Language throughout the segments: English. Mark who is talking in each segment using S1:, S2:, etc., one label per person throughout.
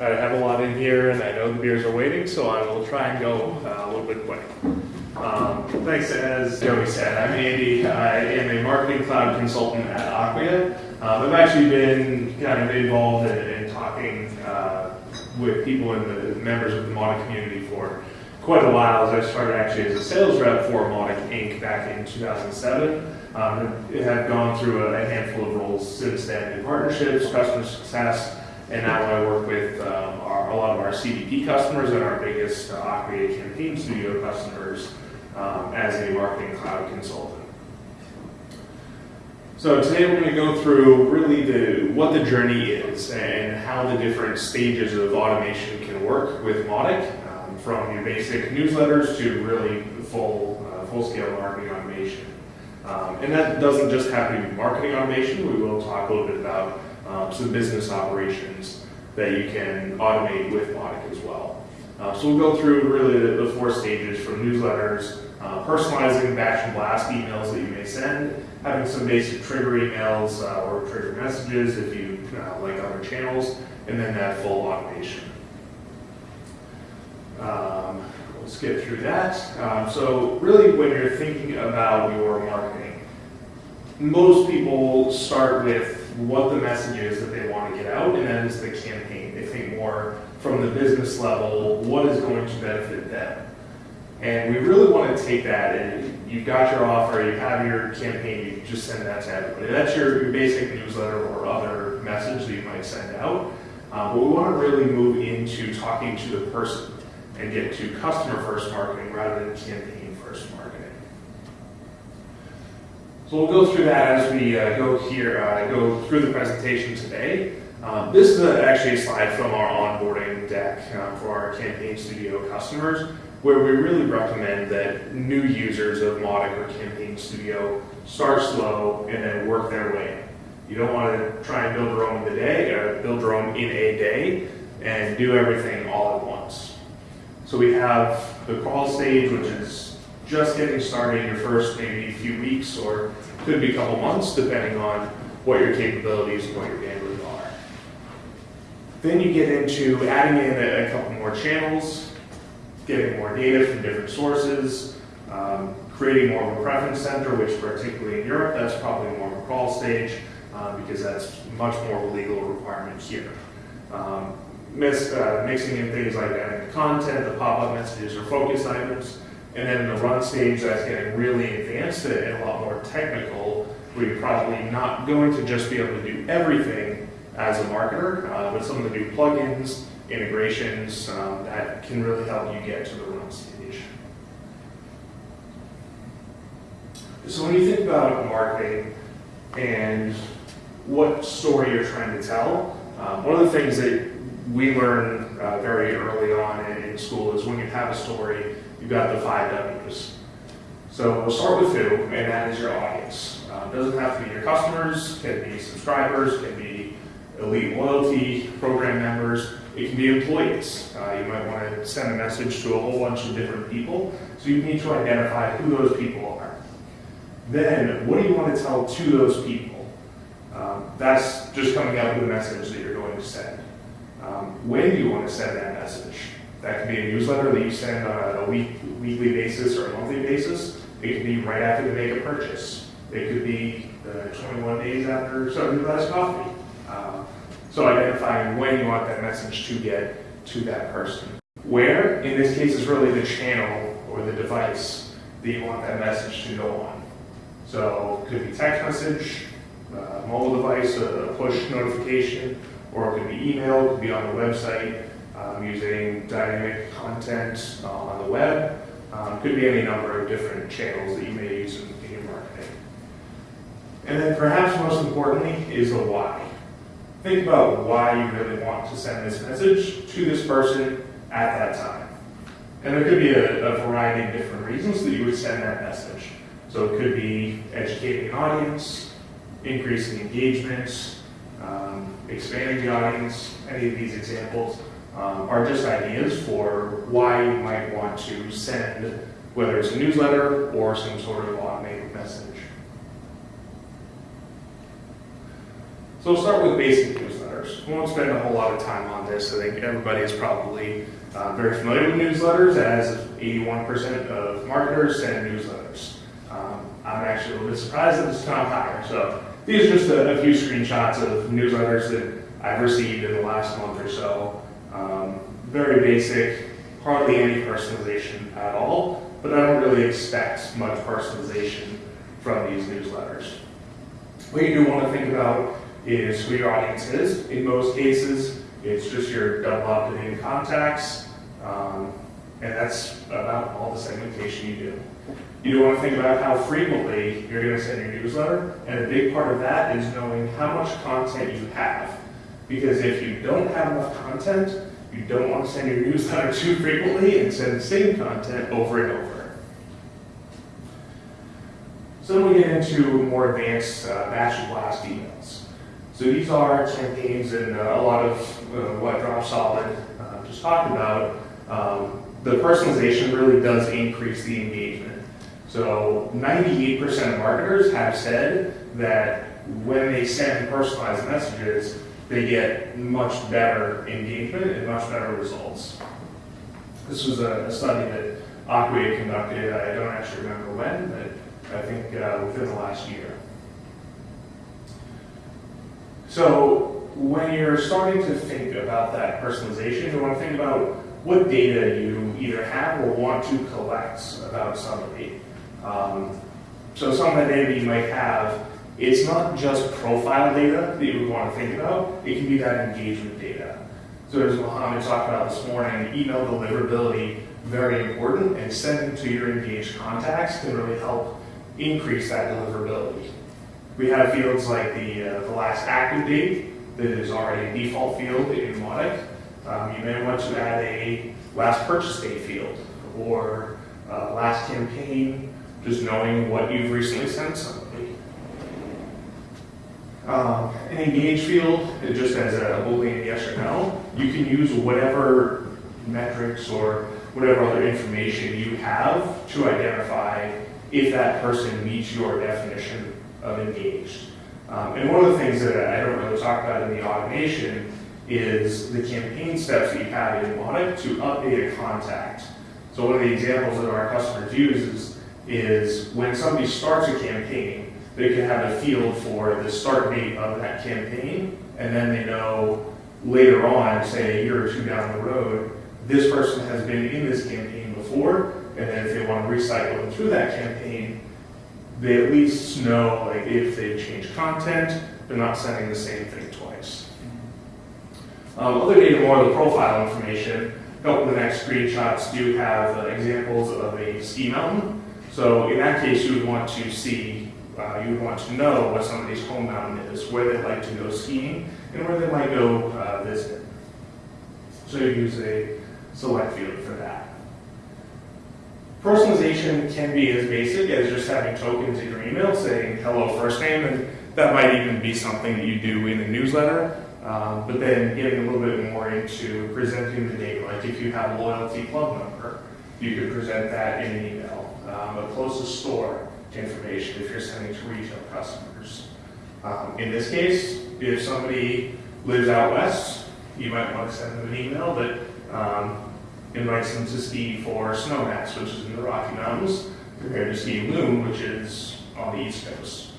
S1: I have a lot in here, and I know the beers are waiting, so I will try and go uh, a little bit quick. Um, thanks, as Joey said, I'm Andy. I am a marketing cloud consultant at Acquia. Um, I've actually been kind of involved in, in talking uh, with people in the members of the Mautic community for quite a while. As I started actually as a sales rep for Mautic Inc. back in 2007. Um, it had gone through a handful of roles since then in partnerships, customer success, and now I work with um, our, a lot of our CDP customers and our biggest uh, Acquia Campaign Studio customers um, as a marketing cloud consultant. So today we're going to go through really the what the journey is and how the different stages of automation can work with Mautic, um, from your basic newsletters to really full uh, full scale marketing automation. Um, and that doesn't just have to be marketing automation. We will talk a little bit about um, some business operations that you can automate with Mautic as well. Uh, so we'll go through really the, the four stages from newsletters, uh, personalizing batch and blast emails that you may send, having some basic trigger emails uh, or trigger messages if you uh, like other channels, and then that full automation. Um, skip through that. Um, so really when you're thinking about your marketing, most people start with what the message is that they want to get out, and that is the campaign. They think more from the business level, what is going to benefit them. And we really want to take that, and you've got your offer, you have your campaign, you just send that to everybody. That's your, your basic newsletter or other message that you might send out. Uh, but we want to really move into talking to the person and get to customer first marketing rather than campaign first marketing. So we'll go through that as we uh, go here, uh, go through the presentation today. Um, this is a, actually a slide from our onboarding deck um, for our Campaign Studio customers, where we really recommend that new users of Mautic or Campaign Studio start slow and then work their way. You don't want to try and build own in the day, or build your own in a day, and do everything all at once. So we have the crawl stage, which is just getting started your first maybe few weeks or could be a couple months depending on what your capabilities and what your bandwidth are. Then you get into adding in a, a couple more channels, getting more data from different sources, um, creating more of a preference center, which particularly in Europe, that's probably more of a crawl stage um, because that's much more of a legal requirement here. Um, mix, uh, mixing in things like adding content, the pop-up messages or focus items, and then the run stage that's getting really advanced and a lot more technical, where you're probably not going to just be able to do everything as a marketer, uh, but some of the new plugins, integrations, um, that can really help you get to the run stage. So when you think about marketing and what story you're trying to tell, um, one of the things that we learn uh, very early on in, in school is when you have a story, you've got the five W's. So we'll start with who, and that is your audience. Uh, doesn't have to be your customers, can be subscribers, can be elite loyalty program members, it can be employees. Uh, you might want to send a message to a whole bunch of different people, so you need to identify who those people are. Then, what do you want to tell to those people? Um, that's just coming out with a message that you're going to send. Um, when you want to send that message? That could be a newsletter that you send on a week, weekly basis or a monthly basis. It could be right after they make a purchase. It could be uh, 21 days after somebody buys coffee. Um, so identifying when you want that message to get to that person. Where, in this case, is really the channel or the device that you want that message to go on. So it could be text message, uh, mobile device, a push notification, or it could be email, it could be on the website, um, using dynamic content uh, on the web. Um, could be any number of different channels that you may use in, in your marketing. And then perhaps most importantly is the why. Think about why you really want to send this message to this person at that time. And there could be a, a variety of different reasons that you would send that message. So it could be educating an audience, increasing engagement, um, expanding the audience, any of these examples um, are just ideas for why you might want to send, whether it's a newsletter or some sort of automated message. So we'll start with basic newsletters. We won't spend a whole lot of time on this. I think everybody is probably uh, very familiar with newsletters, as 81% of marketers send newsletters. Um, I'm actually a little bit surprised that it's not higher. So these are just a, a few screenshots of newsletters that I've received in the last month or so. Um, very basic, hardly any personalization at all, but I don't really expect much personalization from these newsletters. What you do want to think about is who your audience is. In most cases, it's just your double up-to-date contacts, um, and that's about all the segmentation you do. You want to think about how frequently you're going to send your newsletter, and a big part of that is knowing how much content you have. Because if you don't have enough content, you don't want to send your newsletter too frequently and send the same content over and over. So then we get into more advanced uh, batch blast emails. So these are campaigns and uh, a lot of uh, what Dropsolid uh, just talked about. Um, the personalization really does increase the engagement. So 98% of marketers have said that when they send personalized messages, they get much better engagement and much better results. This was a, a study that Acquia conducted. I don't actually remember when, but I think uh, within the last year. So when you're starting to think about that personalization, you want to think about what data you either have or want to collect about somebody. Um, so some of the data you might have, it's not just profile data that you would want to think about, it can be that engagement data. So as Mohammed talked about this morning, email deliverability, very important, and sending to your engaged contacts can really help increase that deliverability. We have fields like the, uh, the last active date that is already a default field in Mautic. Um, you may want to add a last purchase date field or uh, last campaign, just knowing what you've recently sent somebody. Um, an engage field, just as a boolean yes or no, you can use whatever metrics or whatever other information you have to identify if that person meets your definition of engaged. Um, and one of the things that I don't really talk about in the automation is the campaign steps that you have in Mautic to update a contact. So one of the examples that our customers use is, is when somebody starts a campaign, they can have a field for the start date of that campaign, and then they know later on, say a year or two down the road, this person has been in this campaign before, and then if they want to recycle them through that campaign, they at least know like if they've changed content, they're not sending the same thing twice. Um, other data, the profile information. Of the next screenshots do have uh, examples of a ski mountain. So in that case, you would want to see, uh, you would want to know what somebody's home mountain is, where they like to go skiing, and where they might go uh, visit. So you use a select field for that. Personalization can be as basic as just having tokens in your email saying hello first name, and that might even be something that you do in a newsletter. Um, but then getting a little bit more into presenting the data, like if you have a loyalty club number, you could present that in an email. Um, a closest store information if you're sending to retail customers. Um, in this case, if somebody lives out west, you might want to send them an email that um, invites them to ski for Snowmass, which is in the Rocky Mountains, compared to Ski Loon, which is on the East Coast.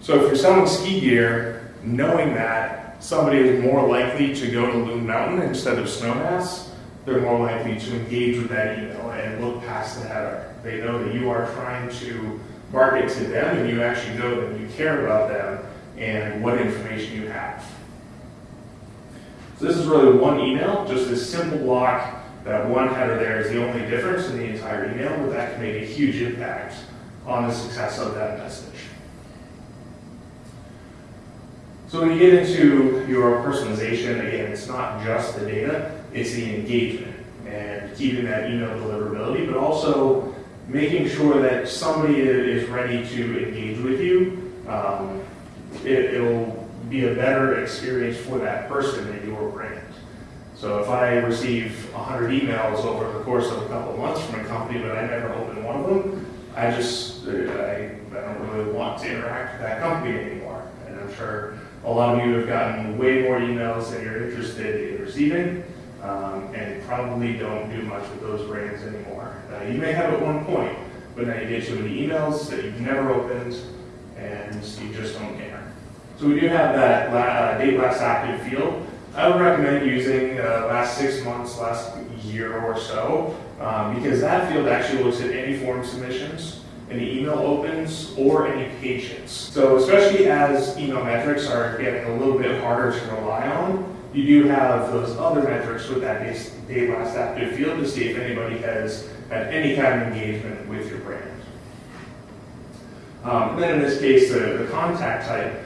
S1: So if you're selling ski gear, knowing that somebody is more likely to go to Loon Mountain instead of Snowmass, they're more likely to engage with that email and look past the header. They know that you are trying to market to them and you actually know that you care about them and what information you have. So this is really one email, just this simple block. That one header there is the only difference in the entire email, but that can make a huge impact on the success of that message. So when you get into your personalization, again, it's not just the data, it's the engagement and keeping that email deliverability, but also making sure that somebody is ready to engage with you. Um, it, it'll be a better experience for that person and your brand. So if I receive 100 emails over the course of a couple months from a company, but I never open one of them, I just, I, I don't really want to interact with that company anymore. And I'm sure a lot of you have gotten way more emails than you're interested in receiving, um, and probably don't do much with those brands anymore. Uh, you may have at one point, but now you get too many emails that you've never opened, and you just don't care. So we do have that la- uh, date last active field. I would recommend using uh, last six months, last year or so, um, because that field actually looks at any form submissions, any email opens, or any patients. So especially as email metrics are getting a little bit harder to rely on, you do have those other metrics with that date last active field to see if anybody has had any kind of engagement with your brand. Um, and then in this case, the, the contact type,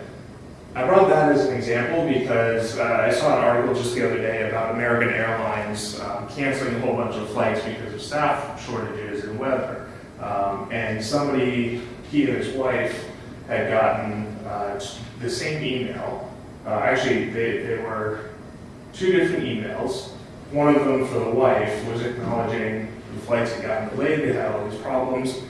S1: I brought that as an example because uh, I saw an article just the other day about American Airlines um, canceling a whole bunch of flights because of staff shortages and weather. Um, and somebody, he and his wife, had gotten uh, the same email. Uh, actually, they, they were two different emails. One of them for the wife was acknowledging the flights had gotten delayed, they had all these problems.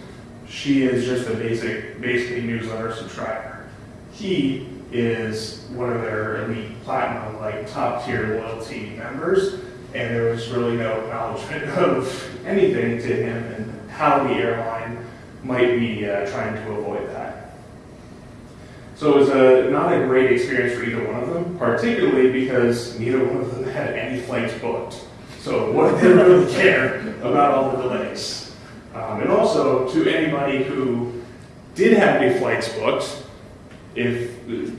S1: She is just a basic, basically newsletter subscriber. He is one of their elite platinum, like top tier loyalty members, and there was really no acknowledgement of anything to him and how the airline might be uh, trying to avoid that. So it was a, not a great experience for either one of them, particularly because neither one of them had any flights booked. So what did they really care about all the delays? Um, and also to anybody who did have any flights booked, if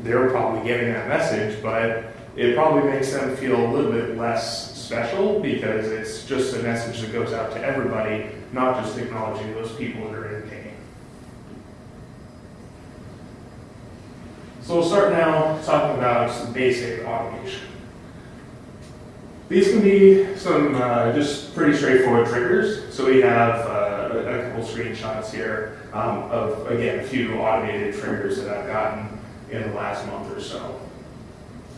S1: they're probably getting that message, but it probably makes them feel a little bit less special because it's just a message that goes out to everybody, not just acknowledging those people that are in pain. So we'll start now talking about some basic automation. These can be some uh, just pretty straightforward triggers. So we have uh, a couple screenshots here um, of, again, a few automated triggers that I've gotten in the last month or so.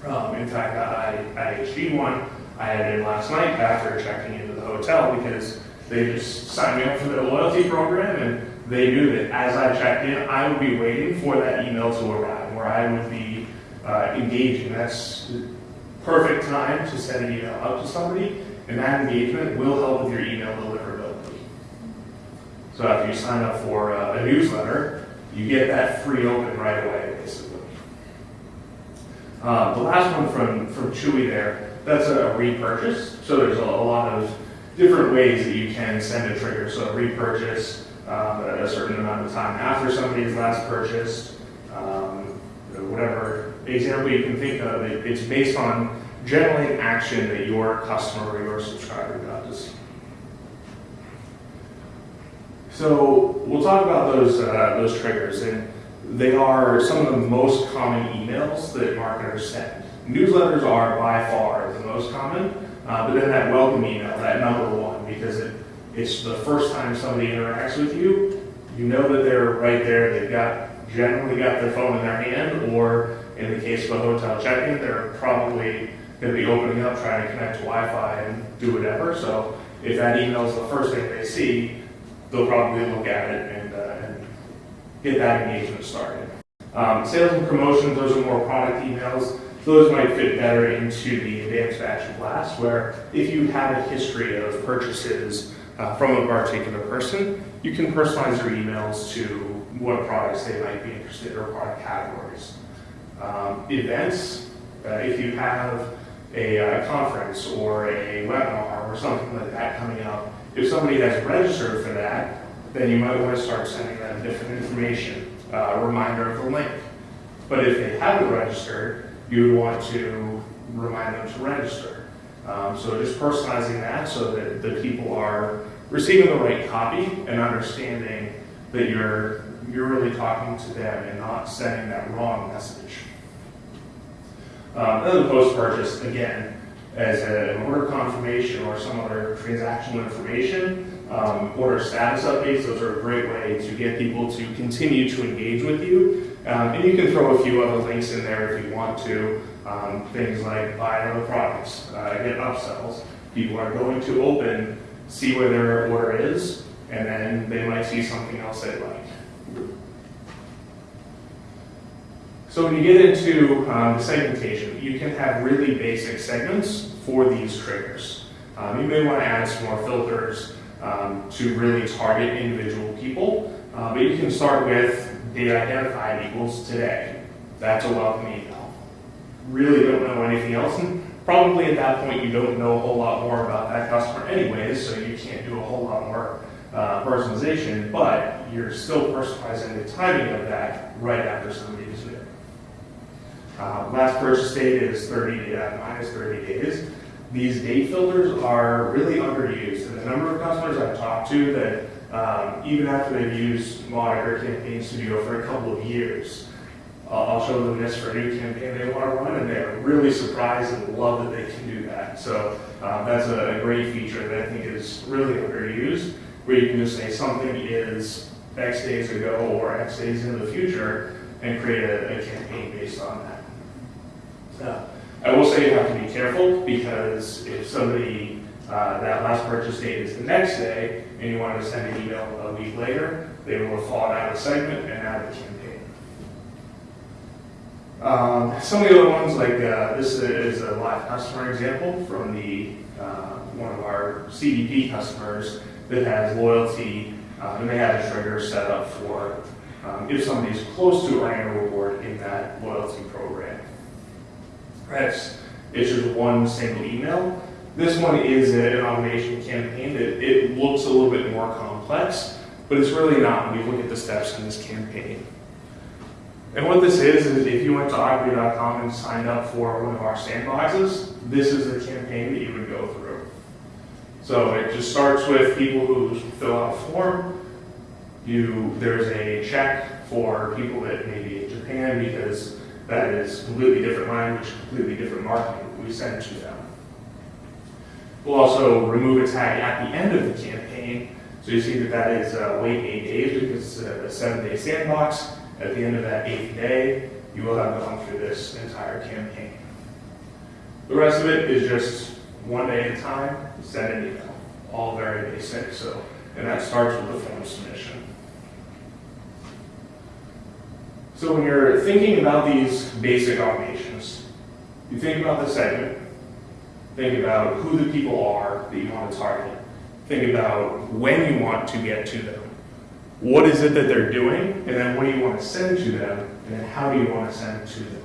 S1: Um, in fact, I, I IHG one I had in last night after checking into the hotel because they just signed me up for their loyalty program and they knew that as I checked in, I would be waiting for that email to arrive where I would be uh, engaging. That's the perfect time to send an email out to somebody and that engagement will help with your email deliverability. So if you sign up for uh, a newsletter, you get that free open right away, basically. Um, the last one from, from Chewy there, that's a repurchase. So there's a, a lot of different ways that you can send a trigger. So a repurchase um, a certain amount of time after somebody's last purchased, um, whatever example you can think of, it, it's based on generally an action that your customer or your subscriber does. So we'll talk about those uh, those triggers, and they are some of the most common emails that marketers send. Newsletters are by far the most common, uh, but then that welcome email, that number one, because it, it's the first time somebody interacts with you, you know that they're right there. They've got generally got their phone in their hand, or in the case of a hotel check-in, they're probably going to be opening up, trying to connect to Wi-Fi and do whatever. So if that email is the first thing they see, they'll probably look at it and, uh, and get that engagement started. Um, sales and promotions, those are more product emails. Those might fit better into the advanced batch blast, where if you have a history of purchases uh, from a particular person, you can personalize your emails to what products they might be interested in or product categories. Um, events, uh, if you have a conference or a webinar or something like that coming up, if somebody has registered for that, then you might want to start sending them different information, uh, a reminder of the link. But if they haven't registered, you would want to remind them to register. Um, so just personalizing that so that the people are receiving the right copy and understanding that you're you're really talking to them and not sending that wrong message. Um, then the post-purchase, again, as an order confirmation or some other transactional information, um, order status updates, those are a great way to get people to continue to engage with you. Um, and you can throw a few other links in there if you want to. Um, things like buy other products, uh, get upsells. People are going to open, see where their order is, and then they might see something else they like. So when you get into um, the segmentation, you can have really basic segments for these triggers. Um, you may want to add some more filters um, to really target individual people, uh, but you can start with data identified equals today. That's a welcome email. Really don't know anything else, and probably at that point you don't know a whole lot more about that customer anyways, so you can't do a whole lot more uh, personalization, but you're still personalizing the timing of that right after somebody is new. Uh, last purchase date is 30 uh, minus 30 days. These date filters are really underused, and the number of customers I've talked to that um, even after they've used Monitor Campaign Studio for a couple of years, uh, I'll show them this for a new campaign they want to run, and they're really surprised and love that they can do that. So um, that's a, great feature that I think is really underused, where you can just say something is X days ago or X days in the future, and create a, a campaign based on that. Uh, I will say you have to be careful because if somebody, uh, that last purchase date is the next day and you wanted to send an email a week later, they will have fallen out of the segment and out of the campaign. Um, some of the other ones, like uh, this is a live customer example from the uh, one of our CDP customers that has loyalty uh, and they have a trigger set up for um, if somebody's close to earning a reward in that loyalty program. It's, it's just one single email. This one is an automation campaign that it looks a little bit more complex, but it's really not when you look at the steps in this campaign. And what this is, is if you went to ivory.com and signed up for one of our sandboxes, this is the campaign that you would go through. So it just starts with people who fill out a form. You, there's a check for people that may be in Japan because that is completely different language, completely different marketing we send to them. We'll also remove a tag at the end of the campaign. So you see that that is uh, wait eight days because it's a seven-day sandbox. At the end of that eighth day, you will have gone through this entire campaign. The rest of it is just one day at a time, send an email. All very basic. So, and that starts with the form submission. So when you're thinking about these basic automations, you think about the segment, think about who the people are that you want to target, think about when you want to get to them, what is it that they're doing, and then what do you want to send to them, and then how do you want to send to them.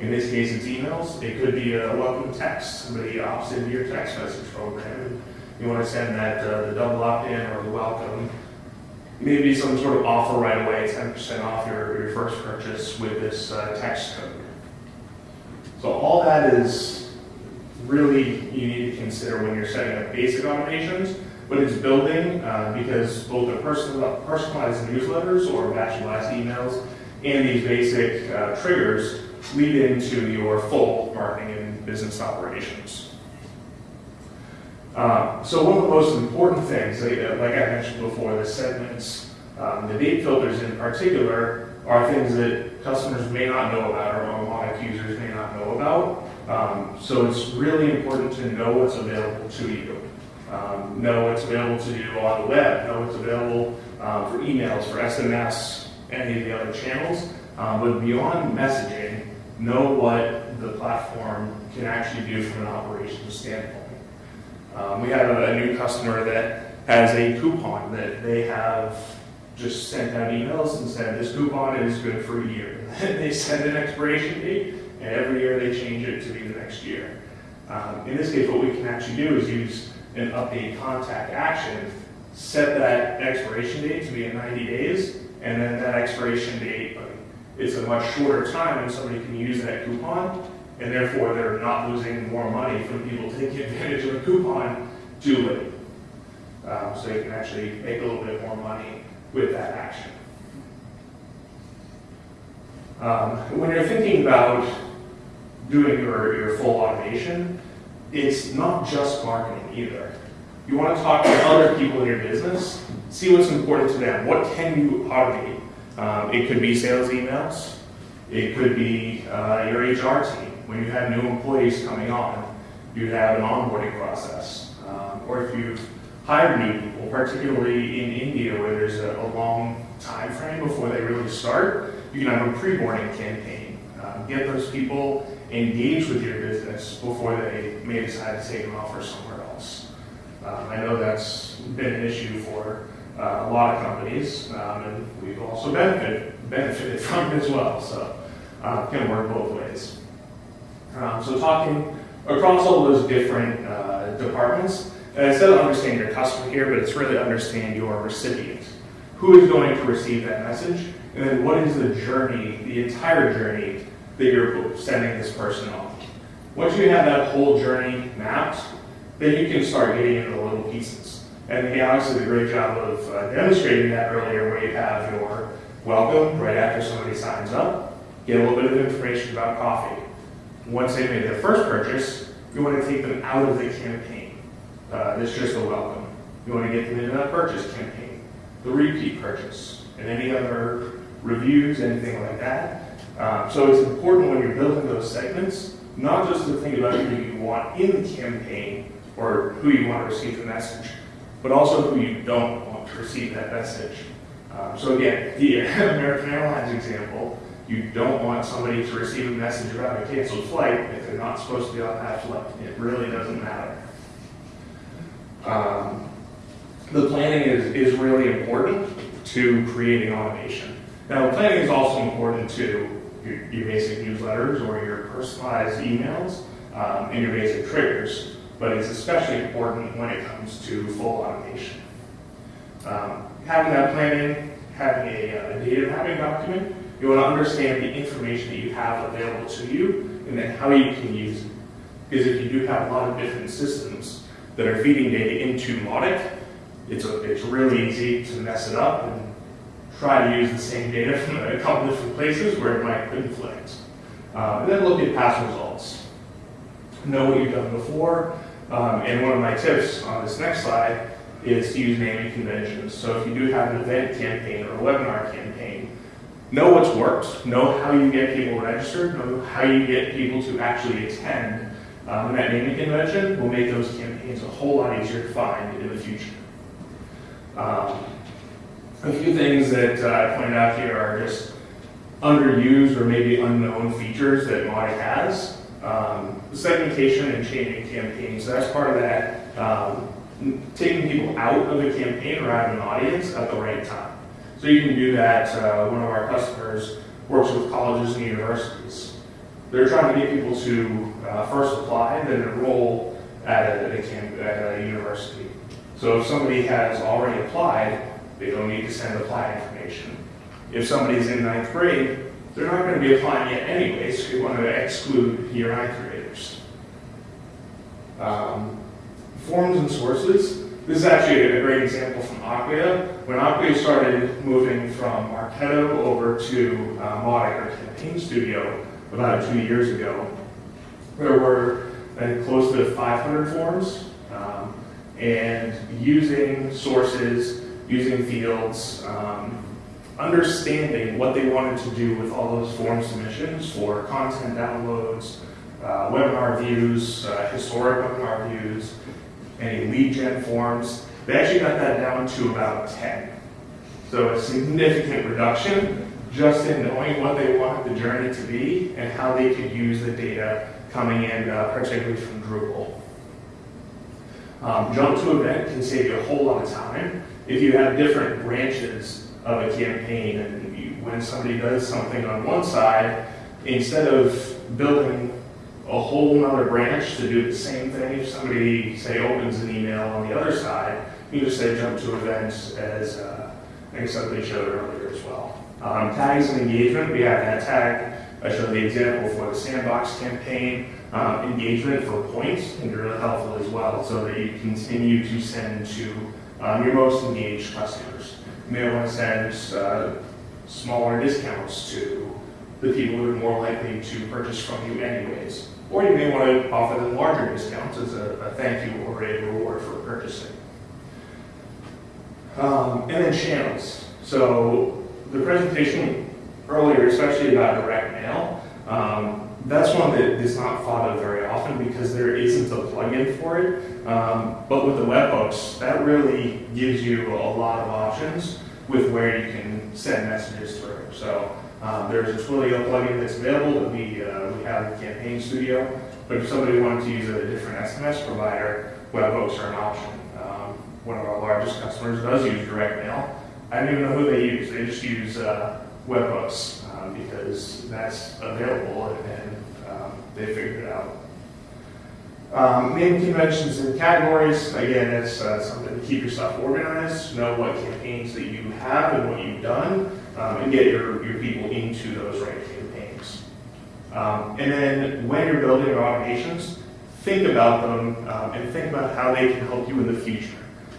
S1: In this case, it's emails. It could be a welcome text. Somebody opts into your text message program, you want to send that uh, the double opt-in or the welcome maybe some sort of offer right away, 10% off your, your first purchase with this uh, text code. So all that is really you need to consider when you're setting up basic automations, but it's building uh, because both the personal, personalized newsletters or batch-last emails and these basic uh, triggers lead into your full marketing and business operations. Um, so one of the most important things, like, uh, I mentioned before, the segments, um, the date filters in particular, are things that customers may not know about or Mnemonic users may not know about. Um, so it's really important to know what's available to you. Um, know what's available to you on the web, know what's available um, for emails, for SMS, any of the other channels. Um, but beyond messaging, know what the platform can actually do from an operations standpoint. Um, we have a, a, new customer that has a coupon that they have just sent out emails and said this coupon is good for a year. they send an expiration date, and every year they change it to be the next year. Um, in this case, what we can actually do is use an update contact action, set that expiration date to be in 90 days, and then that expiration date is a much shorter time and somebody can use that coupon and therefore they're not losing more money from people taking advantage of a coupon too late. Um, so you can actually make a little bit more money with that action. Um, when you're thinking about doing your, your full automation, it's not just marketing either. You want to talk to other people in your business, see what's important to them. What can you automate? Um, it could be sales emails. It could be uh, your HR team when you have new employees coming on, you have an onboarding process. Um, or if you've hired new people, particularly in India where there's a, a long time frame before they really start, you can have a pre-boarding campaign Um, get those people engaged with your business before they may decide to take an offer somewhere else. Um, I know that's been an issue for uh, a lot of companies, um, and we've also benefited, from it as well, so uh, can work both ways. Um, so talking across all those different uh, departments, and instead of understanding your customer here, but it's really understand your recipient. Who is going to receive that message, and then what is the journey, the entire journey that you're sending this person on. Once you have that whole journey mapped, then you can start getting into the little pieces. And he obviously did a great job of uh, demonstrating that earlier where you have your welcome right after somebody signs up, get a little bit of information about coffee. Once they made their first purchase, you want to take them out of the campaign. Uh, it's just a welcome. You want to get them into that purchase campaign, the repeat purchase, and any other reviews, anything like that. Um, so it's important when you're building those segments, not just to think about who you want in the campaign or who you want to receive the message, but also who you don't want to receive that message. Um, so again, the American Airlines example, you don't want somebody to receive a message about a canceled flight if they're not supposed to be on that flight. It really doesn't matter. Um, the planning is, is really important to creating automation. Now, planning is also important to your, your basic newsletters or your personalized emails um, and your basic triggers, but it's especially important when it comes to full automation. Um, having that planning, having a, a data mapping document, you want to understand the information that you have available to you and then how you can use it. Because if you do have a lot of different systems that are feeding data into Mautic, it's, a, it's really easy to mess it up and try to use the same data from a couple different places where it might conflict. Um, and then look at past results. Know what you've done before. Um, and one of my tips on this next slide is to use naming conventions. So if you do have an event campaign or a webinar campaign, know what's worked, know how you get people registered, know how you get people to actually attend. Um, and that naming convention will make those campaigns a whole lot easier to find in the future. Um, a few things that uh, I pointed out here are just underused or maybe unknown features that Mautic has. Um, segmentation and changing campaigns, that's part of that. Um, taking people out of a campaign or out of an audience at the right time. So you can do that. Uh, one of our customers works with colleges and universities. They're trying to get people to uh, first apply, then enroll at a, at a, at a university. So if somebody has already applied, they don't need to send apply information. If somebody's in ninth grade, they're not going to be applying yet anyway, so you want to exclude your ninth graders. Um, forms and sources. This is actually a great example from Acquia. When Acquia started moving from Marketo over to uh, Mautic or Campaign Studio about two years ago, there were uh, close to 500 forms, um, and using sources using fields, um, understanding what they wanted to do with all those form submissions for content downloads, uh, webinar views, uh, historic webinar views, any lead gen forms. They actually got that down to about 10. So a significant reduction just in knowing what they wanted the journey to be and how they could use the data coming in, uh, particularly from Drupal. Um, jump to event can save you a whole lot of time if you have different branches of a campaign and you, when somebody does something on one side, instead of building a whole other branch to do the same thing, if somebody, say, opens an email on the other side, you just say jump to events as uh, I think somebody showed earlier as well. Um, tags and engagement, we have that tag. I showed the example for the sandbox campaign. Um, engagement for points can be really helpful as well so that you continue to send to um, your most engaged customers. You may want to send uh, smaller discounts to the people who are more likely to purchase from you anyways. Or you may want to offer them larger discounts as a, a thank you or a reward for purchasing. Um, and then channels. So the presentation earlier, especially about direct mail, um, that's one that is not thought of very often because there isn't a plugin for it. Um, but with the webhooks, that really gives you a lot of options with where you can send messages through. So Um, there's a Twilio plugin that's available that we, uh, we have in Campaign Studio. But if somebody wanted to use a different SMS provider, webhooks are an option. Um, one of our largest customers does use direct mail. I don't even know who they use. They just use uh, webhooks um, because that's available and, um, they figured it out. Um, name conventions and categories, again, it's uh, something to keep yourself organized, know what campaigns that you have and what you've done, um, and get your, your people into those right campaigns. Um, and then when you're building your automations, think about them um, and think about how they can help you in the future.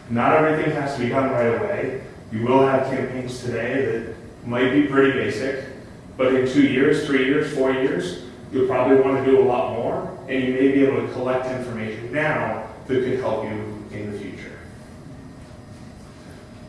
S1: Not everything has to be done right away. You will have campaigns today that might be pretty basic, but in two years, three years, four years, you'll probably want to do a lot more, and you may be able to collect information now that could help you in the future.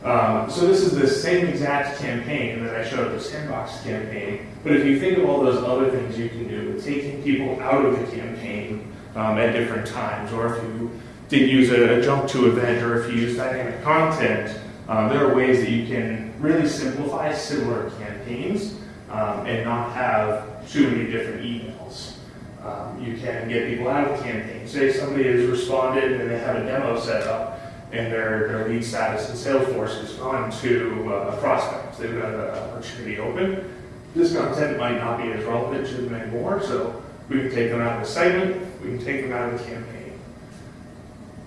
S1: Um, so this is the same exact campaign that I showed, the sandbox campaign, but if you think of all those other things you can do, taking people out of the campaign um, at different times, or if you did use a, a jump to event, or if you use dynamic content, um, there are ways that you can really simplify similar campaigns um, and not have too many different emails. Um, you can get people out of the campaign. Say somebody has responded and they have a demo set up and their, their lead status in Salesforce is gone to uh, prospects. They've got an opportunity open. This content might not be as relevant to them anymore, so we can take them out of the segment, we can take them out of the campaign.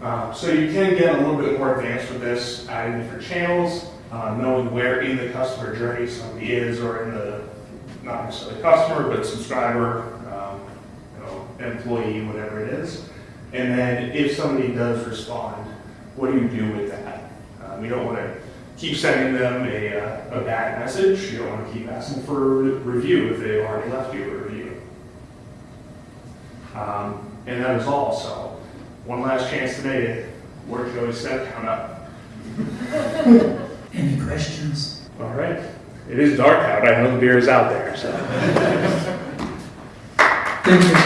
S1: Um, so you can get a little bit more advanced with this, adding different channels, uh, knowing where in the customer journey somebody is, or in the, not necessarily customer, but subscriber, um, you know, employee, whatever it is. And then if somebody does respond, what do you do with that? Um, you don't want to keep sending them a, uh, a bad message. You don't want to keep asking for a review if they've already left you a review. Um, and that is all. So, one last chance today to work Joey's step count up.
S2: Any questions?
S1: All right. It is dark out. I know the beer is out there. So,
S2: Thank you.